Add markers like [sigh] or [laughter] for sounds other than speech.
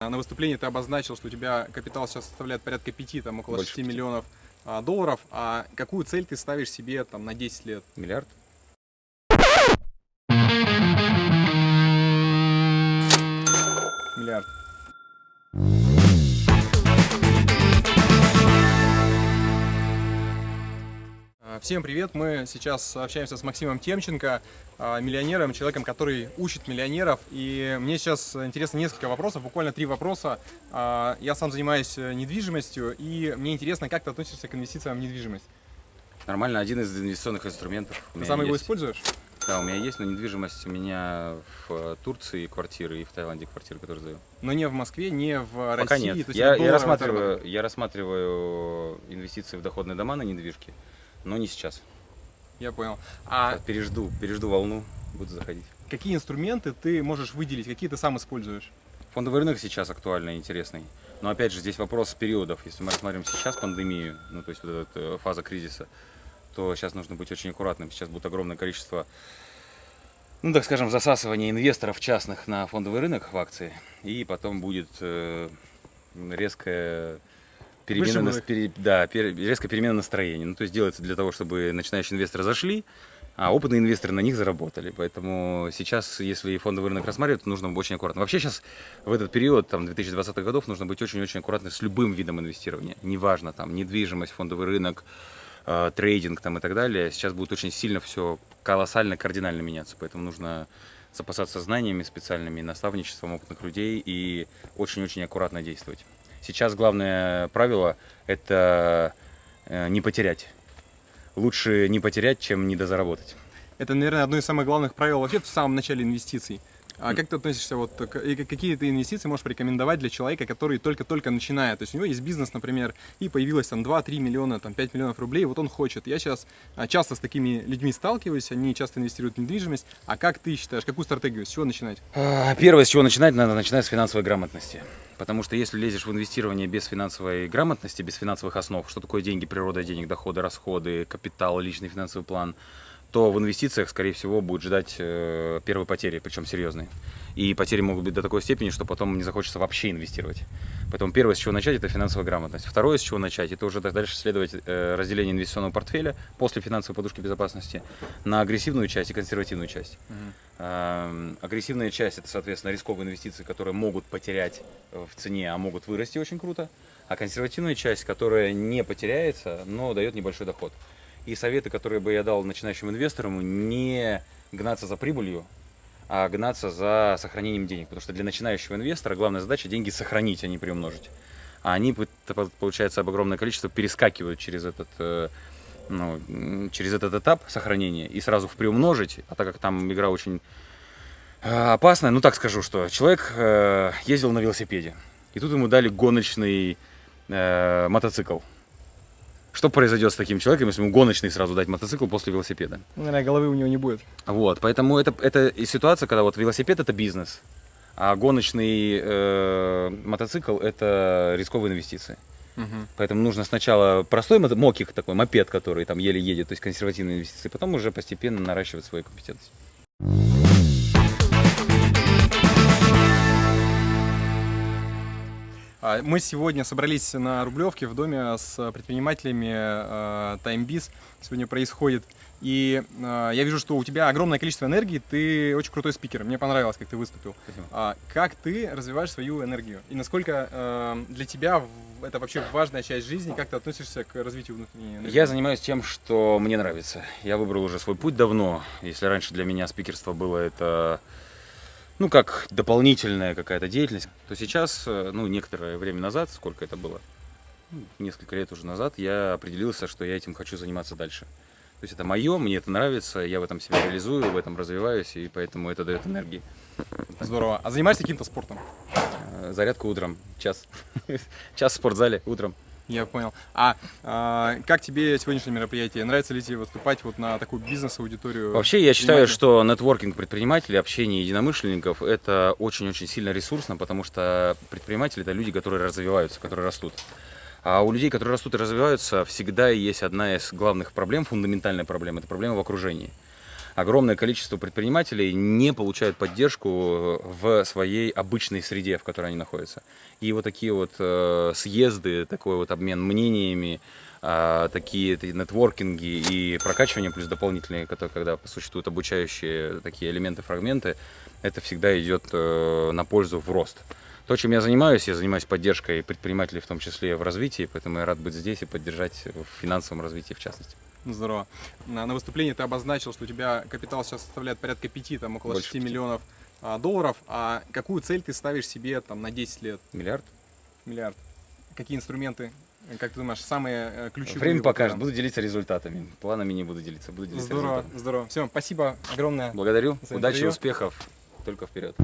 На выступлении ты обозначил, что у тебя капитал сейчас составляет порядка 5, там около Больше 6 пяти. миллионов а, долларов. А какую цель ты ставишь себе там на 10 лет? Миллиард. Всем привет! Мы сейчас общаемся с Максимом Темченко, а, миллионером, человеком, который учит миллионеров. И мне сейчас интересно несколько вопросов, буквально три вопроса. А, Я сам занимаюсь э, недвижимостью, и мне интересно, как ты относишься к инвестициям в недвижимость? Нормально, один из инвестиционных инструментов. Ты сам его есть. используешь? Да, у меня есть, но недвижимость у меня в э, Турции квартиры и в Таиланде квартиры, которые сдаю. Но не в Москве, не в Пока России. нет. то есть Я, я, рассматриваю, я рассматриваю инвестиции в доходные дома на недвижки, но не сейчас. Я понял. А Пережду, пережду волну, буду заходить. какие инструменты ты можешь выделить, какие ты сам используешь? Фондовый рынок сейчас актуальный, интересный. Но опять же, здесь вопрос периодов. Если мы рассматриваем сейчас пандемию, ну то есть вот эта э, фаза кризиса, то сейчас нужно быть очень аккуратным. Сейчас будет огромное количество, ну так скажем, засасывания инвесторов частных на фондовый рынок в акции. И потом будет э, резкая перемена, их. пере- да, пере- резкая перемена настроения. Ну то есть делается для того, чтобы начинающие инвесторы зашли, а опытные инвесторы на них заработали. Поэтому сейчас, если фондовый рынок рассматривать, то нужно быть очень аккуратно. Вообще сейчас в этот период, там, 2020 годов, нужно быть очень-очень аккуратным с любым видом инвестирования. Неважно, там, недвижимость, фондовый рынок, э, трейдинг там, и так далее. Сейчас будет очень сильно все колоссально, кардинально меняться. Поэтому нужно запасаться знаниями специальными, наставничеством опытных людей и очень-очень аккуратно действовать. Сейчас главное правило – это э, не потерять. Лучше не потерять, чем недозаработать. Это, наверное, одно из самых главных правил вообще в самом начале инвестиций. А как ты относишься, вот, и какие ты инвестиции можешь порекомендовать для человека, который только-только начинает? То есть у него есть бизнес, например, и появилось там 2-3 миллиона, там 5 миллионов рублей, вот он хочет. Я сейчас а, часто с такими людьми сталкиваюсь, они часто инвестируют в недвижимость. А как ты считаешь, какую стратегию, с чего начинать? А, Первое, с чего начинать, надо начинать с финансовой грамотности. Потому что если лезешь в инвестирование без финансовой грамотности, без финансовых основ, что такое деньги, природа денег, доходы, расходы, капитал, личный финансовый план, то в инвестициях, скорее всего, будет ждать э, первой потери, причем серьезной. И потери могут быть до такой степени, что потом не захочется вообще инвестировать. Поэтому первое, с чего начать, это финансовая грамотность. Второе, с чего начать, это уже дальше следовать э, разделение инвестиционного портфеля после финансовой подушки безопасности на агрессивную часть и консервативную часть. Эм, Агрессивная часть это, соответственно, рисковые инвестиции, которые могут потерять э, в цене, а могут вырасти очень круто. А консервативная часть, которая не потеряется, но дает небольшой доход. И советы, которые бы я дал начинающим инвесторам, не гнаться за прибылью, а гнаться за сохранением денег. Потому что для начинающего инвестора главная задача деньги сохранить, а не приумножить. А они, получается, об огромное количество перескакивают через этот э, ну, через этот этап сохранения и сразу в приумножить, а так как там игра очень э, опасная, ну так скажу, что человек э, ездил на велосипеде, и тут ему дали гоночный мотоцикл. Что произойдет с таким человеком, если ему гоночный сразу дать мотоцикл после велосипеда? Наверное, головы у него не будет. Вот, поэтому это, это ситуация, когда вот велосипед это бизнес, а гоночный э, мотоцикл это рисковые инвестиции. Поэтому нужно сначала простой мокик такой, мопед, который там еле едет, то есть консервативные инвестиции, потом уже постепенно наращивать свои компетенции. Мы сегодня собрались на Рублевке в доме с предпринимателями э, TimeBiz. Сегодня происходит. И э, я вижу, что у тебя огромное количество энергии, ты очень крутой спикер. Мне понравилось, как ты выступил. Спасибо. А как ты развиваешь свою энергию? И насколько э, для тебя это вообще важная часть жизни? Как ты относишься к развитию внутренней энергии? Я занимаюсь тем, что мне нравится. Я выбрал уже свой путь давно. Если раньше для меня спикерство было это, ну, как дополнительная какая-то деятельность, то сейчас, э, ну, некоторое время назад, сколько это было, Ну, несколько лет уже назад, я определился, что я этим хочу заниматься дальше. То есть это мое, мне это нравится, я в этом себя реализую, в этом развиваюсь, и поэтому это дает энергии. Здорово. А занимаешься каким-то спортом? Э, Зарядка утром, час. [laughs] Час в спортзале утром. Я понял. А, а, как тебе сегодняшнее мероприятие? Нравится ли тебе выступать вот на такую бизнес-аудиторию? Вообще, я считаю, что нетворкинг предпринимателей, общение единомышленников – это очень-очень сильно ресурсно, потому что предприниматели – это люди, которые развиваются, которые растут. А у людей, которые растут и развиваются, всегда есть одна из главных проблем, фундаментальная проблема – это проблема в окружении. Огромное количество предпринимателей не получают поддержку в своей обычной среде, в которой они находятся. И вот такие вот э, съезды, такой вот обмен мнениями, э, такие нетворкинги и прокачивание, плюс дополнительные, которые, когда существуют обучающие такие элементы, фрагменты, это всегда идет э, на пользу в рост. То, чем я занимаюсь, я занимаюсь поддержкой предпринимателей, в том числе в развитии, поэтому я рад быть здесь и поддержать в финансовом развитии в частности. Здорово. На, на выступлении ты обозначил, что у тебя капитал сейчас составляет порядка 5, там около Больше 6 пяти. миллионов а, долларов. А какую цель ты ставишь себе там на 10 лет? Миллиард? Миллиард. Какие инструменты, как ты думаешь, самые э, ключевые? Время покажет. там? Буду делиться результатами. Планами не буду делиться. Буду делиться Здорово, результатами. здорово. Все, спасибо огромное. Благодарю. Удачи, интервью. успехов. Только вперед.